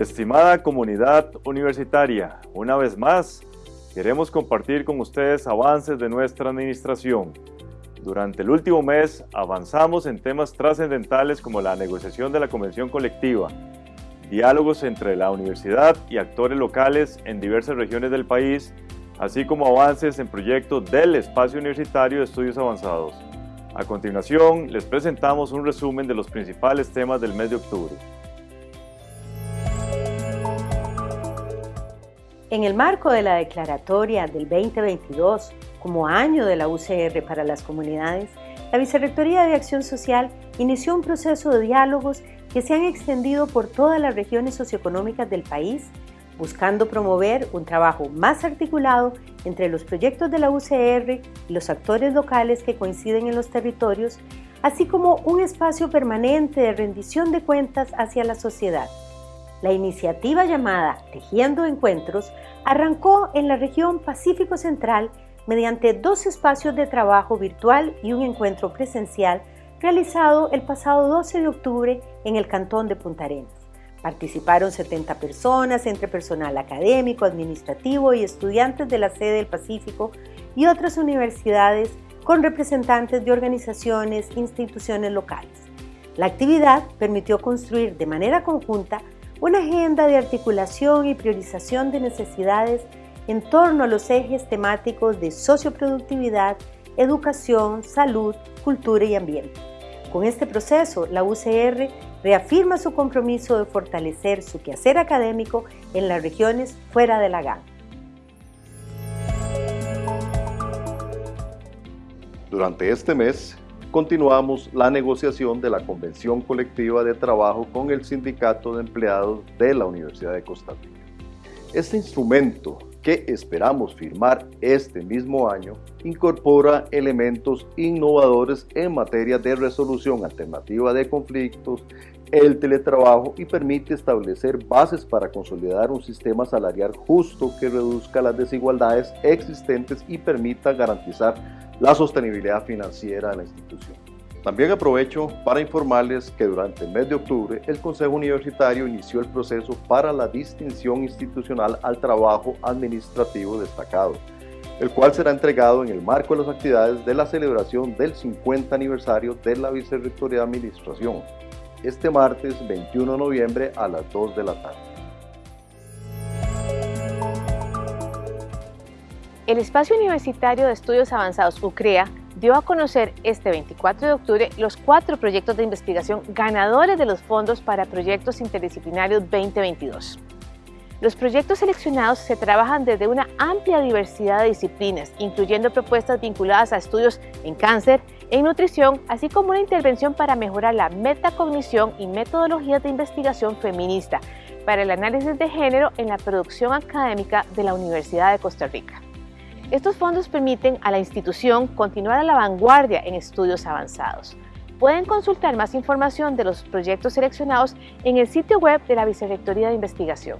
Estimada comunidad universitaria, una vez más, queremos compartir con ustedes avances de nuestra administración. Durante el último mes avanzamos en temas trascendentales como la negociación de la convención colectiva, diálogos entre la universidad y actores locales en diversas regiones del país, así como avances en proyectos del Espacio Universitario de Estudios Avanzados. A continuación, les presentamos un resumen de los principales temas del mes de octubre. En el marco de la declaratoria del 2022 como año de la UCR para las comunidades, la Vicerrectoría de Acción Social inició un proceso de diálogos que se han extendido por todas las regiones socioeconómicas del país, buscando promover un trabajo más articulado entre los proyectos de la UCR y los actores locales que coinciden en los territorios, así como un espacio permanente de rendición de cuentas hacia la sociedad. La iniciativa llamada Tejiendo Encuentros arrancó en la región Pacífico Central mediante dos espacios de trabajo virtual y un encuentro presencial realizado el pasado 12 de octubre en el cantón de Punta Arenas. Participaron 70 personas entre personal académico, administrativo y estudiantes de la sede del Pacífico y otras universidades con representantes de organizaciones e instituciones locales. La actividad permitió construir de manera conjunta una agenda de articulación y priorización de necesidades en torno a los ejes temáticos de socioproductividad, educación, salud, cultura y ambiente. Con este proceso, la UCR reafirma su compromiso de fortalecer su quehacer académico en las regiones fuera de la GAN. Durante este mes, continuamos la negociación de la Convención Colectiva de Trabajo con el Sindicato de Empleados de la Universidad de Costa Rica. Este instrumento que esperamos firmar este mismo año, incorpora elementos innovadores en materia de resolución alternativa de conflictos, el teletrabajo y permite establecer bases para consolidar un sistema salarial justo que reduzca las desigualdades existentes y permita garantizar la sostenibilidad financiera de la institución. También aprovecho para informarles que durante el mes de octubre el Consejo Universitario inició el proceso para la distinción institucional al trabajo administrativo destacado, el cual será entregado en el marco de las actividades de la celebración del 50 aniversario de la Vicerrectoría de Administración, este martes 21 de noviembre a las 2 de la tarde. El Espacio Universitario de Estudios Avanzados UCREA dio a conocer este 24 de octubre los cuatro proyectos de investigación ganadores de los fondos para proyectos interdisciplinarios 2022. Los proyectos seleccionados se trabajan desde una amplia diversidad de disciplinas, incluyendo propuestas vinculadas a estudios en cáncer, en nutrición, así como una intervención para mejorar la metacognición y metodologías de investigación feminista para el análisis de género en la producción académica de la Universidad de Costa Rica. Estos fondos permiten a la institución continuar a la vanguardia en estudios avanzados. Pueden consultar más información de los proyectos seleccionados en el sitio web de la Vicerrectoría de Investigación.